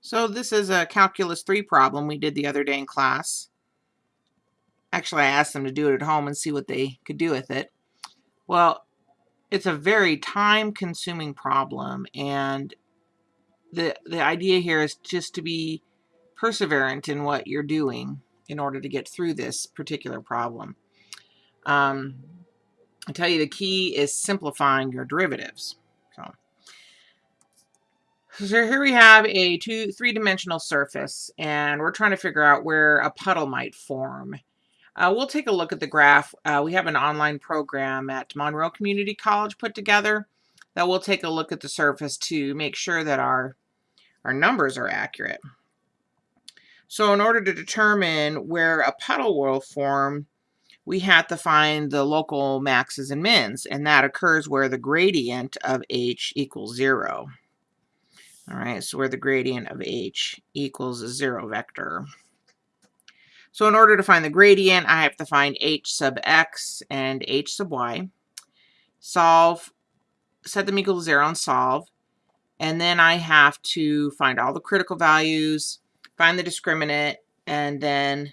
So this is a Calculus 3 problem we did the other day in class. Actually, I asked them to do it at home and see what they could do with it. Well, it's a very time-consuming problem, and the, the idea here is just to be perseverant in what you're doing in order to get through this particular problem. Um, I tell you the key is simplifying your derivatives. So here we have a two, three-dimensional surface, and we're trying to figure out where a puddle might form. Uh, we'll take a look at the graph. Uh, we have an online program at Monroe Community College put together that we'll take a look at the surface to make sure that our, our numbers are accurate. So in order to determine where a puddle will form, we have to find the local maxes and mins, and that occurs where the gradient of h equals zero. All right, so where the gradient of h equals a zero vector. So in order to find the gradient, I have to find h sub x and h sub y. Solve, set them equal to zero and solve. And then I have to find all the critical values, find the discriminant, and then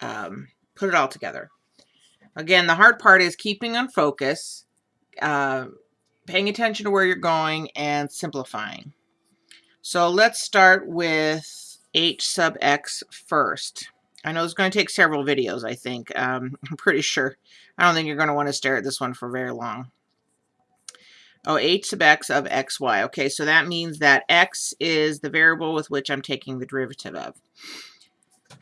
um, put it all together. Again, the hard part is keeping on focus, uh, paying attention to where you're going, and simplifying. So let's start with h sub x first. I know it's going to take several videos, I think. Um, I'm pretty sure. I don't think you're going to want to stare at this one for very long. Oh, h sub x of xy. Okay, so that means that x is the variable with which I'm taking the derivative of.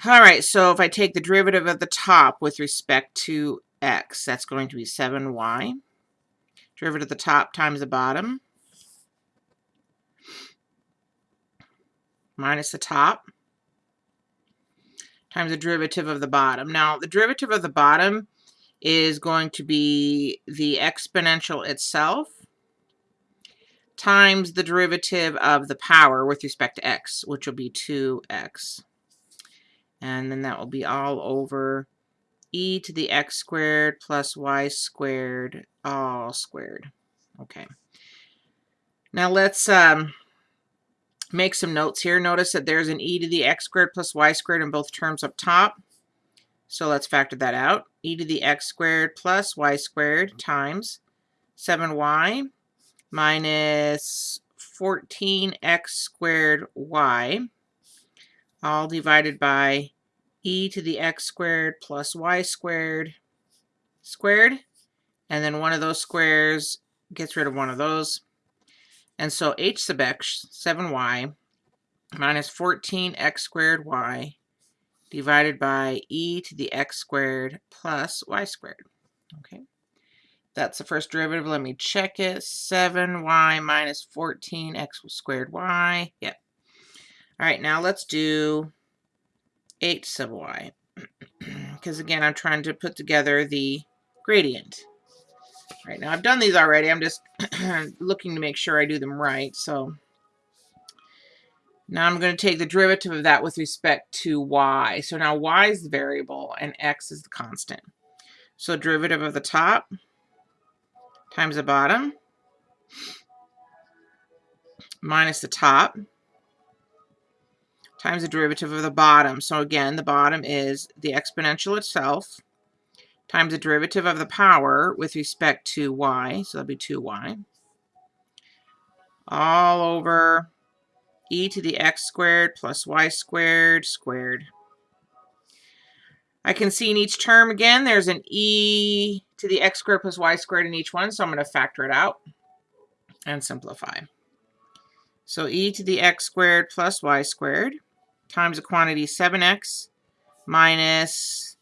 All right, so if I take the derivative of the top with respect to x, that's going to be 7y. Derivative of the top times the bottom. Minus the top times the derivative of the bottom. Now, the derivative of the bottom is going to be the exponential itself times the derivative of the power with respect to x, which will be 2x. And then that will be all over e to the x squared plus y squared all squared. Okay. Now let's um, make some notes here. Notice that there's an e to the x squared plus y squared in both terms up top. So let's factor that out. e to the x squared plus y squared times 7y minus 14x squared y all divided by e to the x squared plus y squared squared and then one of those squares gets rid of one of those and so h sub x, 7y, minus 14x squared y divided by e to the x squared plus y squared. Okay, that's the first derivative. Let me check it. 7y minus 14x squared y. Yep. All right, now let's do h sub y. Because again, I'm trying to put together the gradient. Right now, I've done these already. I'm just looking to make sure I do them right. So now I'm going to take the derivative of that with respect to y. So now y is the variable and x is the constant. So derivative of the top times the bottom minus the top times the derivative of the bottom. So again, the bottom is the exponential itself times the derivative of the power with respect to y, so that'll be 2y, all over e to the x squared plus y squared squared. I can see in each term again, there's an e to the x squared plus y squared in each one, so I'm going to factor it out and simplify. So e to the x squared plus y squared times the quantity 7x minus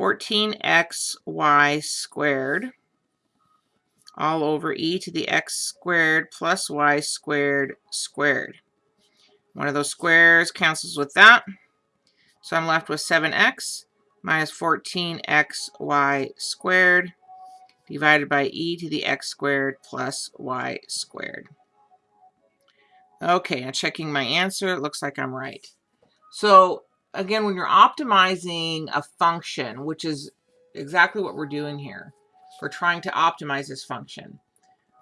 14xy squared all over e to the x squared plus y squared squared. One of those squares cancels with that. So I'm left with 7x minus 14xy squared divided by e to the x squared plus y squared. Okay, now checking my answer, it looks like I'm right. So again, when you're optimizing a function, which is exactly what we're doing here, we're trying to optimize this function.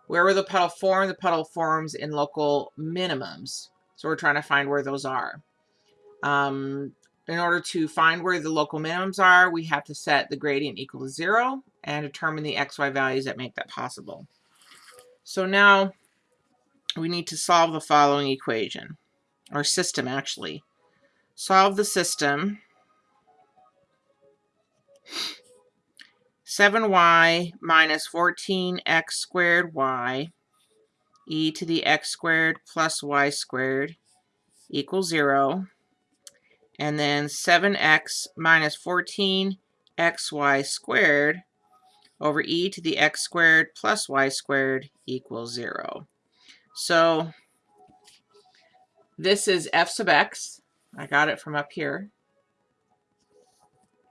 Where will the puddle form? The puddle forms in local minimums. So we're trying to find where those are. Um, in order to find where the local minimums are, we have to set the gradient equal to zero and determine the xy values that make that possible. So now we need to solve the following equation, or system actually. Solve the system 7y minus 14x squared y e to the x squared plus y squared equals 0. And then 7x minus 14xy squared over e to the x squared plus y squared equals 0. So this is f sub x. I got it from up here.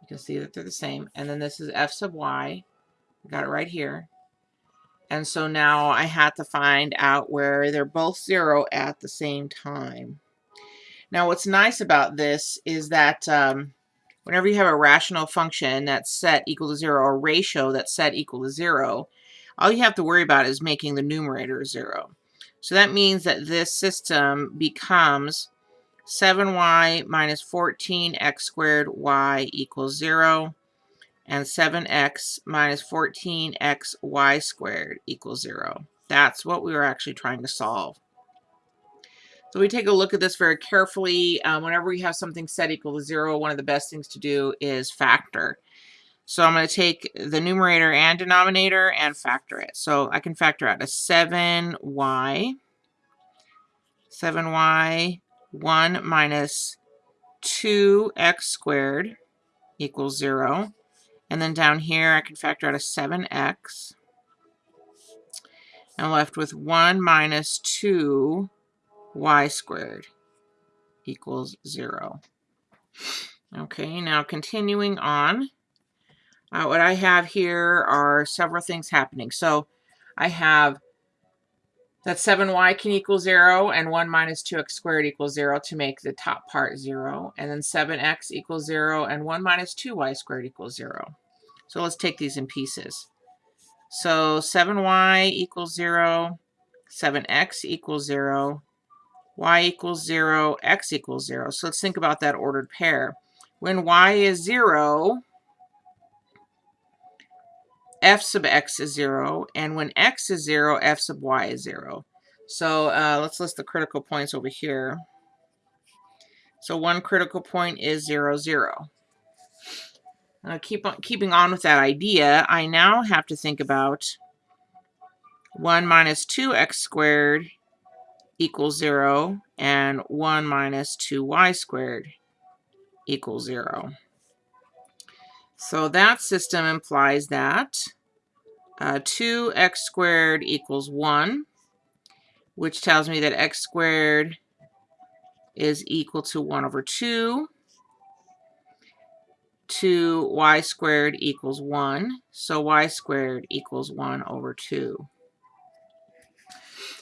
You can see that they're the same. And then this is f sub y. I got it right here. And so now I have to find out where they're both zero at the same time. Now what's nice about this is that um, whenever you have a rational function that's set equal to zero, or ratio that's set equal to zero, all you have to worry about is making the numerator zero. So that means that this system becomes 7y minus 14x squared y equals 0 and 7x minus 14xy squared equals 0. That's what we were actually trying to solve. So we take a look at this very carefully. Um, whenever we have something set equal to 0, one of the best things to do is factor. So I'm going to take the numerator and denominator and factor it. So I can factor out a 7y, 7y, 1 minus 2x squared equals 0. And then down here, I can factor out a 7x. I'm left with 1 minus 2 y squared equals 0. Okay, now continuing on, uh, what I have here are several things happening. So I have that 7y can equal 0 and 1 minus 2x squared equals 0 to make the top part 0. And then 7x equals 0 and 1 minus 2y squared equals 0. So let's take these in pieces. So 7y equals 0, 7x equals 0, y equals 0, x equals 0. So let's think about that ordered pair. When y is 0, f sub x is 0, and when x is 0, f sub y is 0. So uh, let's list the critical points over here. So one critical point is 0, 0. Uh, keep on, keeping on with that idea, I now have to think about 1 minus 2x squared equals 0 and 1 minus 2y squared equals 0. So that system implies that uh, 2x squared equals 1, which tells me that x squared is equal to 1 over 2. 2 y squared equals 1, so y squared equals 1 over 2.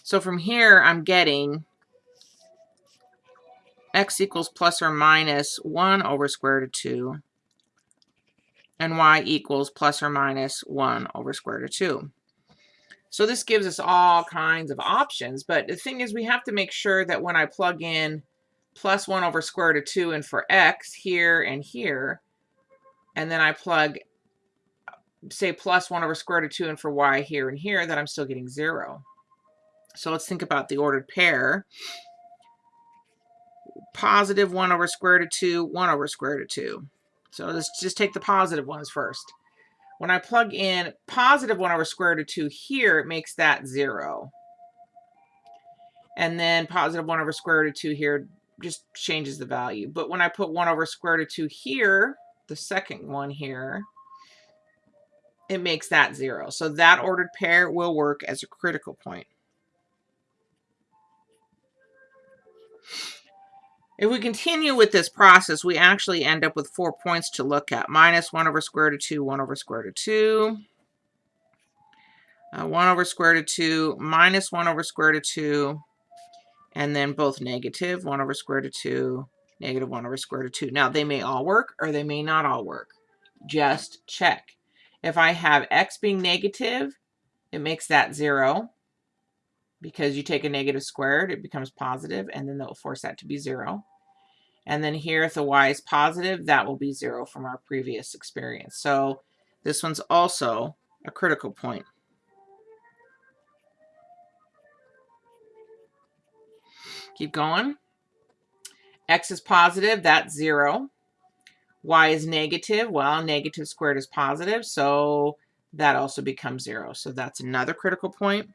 So from here, I'm getting x equals plus or minus 1 over square root of 2, and y equals plus or minus 1 over square root of 2. So this gives us all kinds of options, but the thing is we have to make sure that when I plug in plus 1 over square root of 2 and for x here and here, and then I plug, say, plus 1 over square root of 2 and for y here and here, that I'm still getting 0. So let's think about the ordered pair. Positive 1 over square root of 2, 1 over square root of 2. So let's just take the positive ones first. When I plug in positive 1 over square root of 2 here, it makes that 0. And then positive 1 over square root of 2 here just changes the value. But when I put 1 over square root of 2 here, the second one here, it makes that 0. So that ordered pair will work as a critical point. If we continue with this process, we actually end up with four points to look at. Minus 1 over square root of 2, 1 over square root of 2. Uh, 1 over square root of 2, minus 1 over square root of 2. And then both negative, 1 over square root of 2, negative 1 over square root of 2. Now, they may all work or they may not all work. Just check. If I have x being negative, it makes that 0 because you take a negative squared, it becomes positive, and then that will force that to be 0. And then here, if the y is positive, that will be 0 from our previous experience. So this one's also a critical point. Keep going. X is positive, that's 0. Y is negative, well, negative squared is positive, so that also becomes 0. So that's another critical point.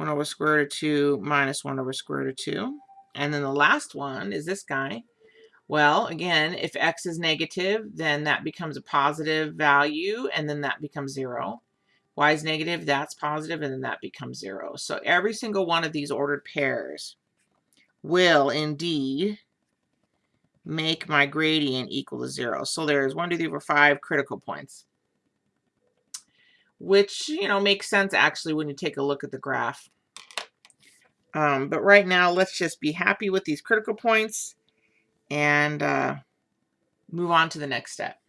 1 over square root of 2 minus 1 over square root of 2. And then the last one is this guy. Well, again, if x is negative, then that becomes a positive value, and then that becomes 0. y is negative, that's positive, and then that becomes 0. So every single one of these ordered pairs will indeed make my gradient equal to 0. So there's 1, 2, 3, 4, 5 critical points which, you know, makes sense actually when you take a look at the graph. Um, but right now, let's just be happy with these critical points and uh, move on to the next step.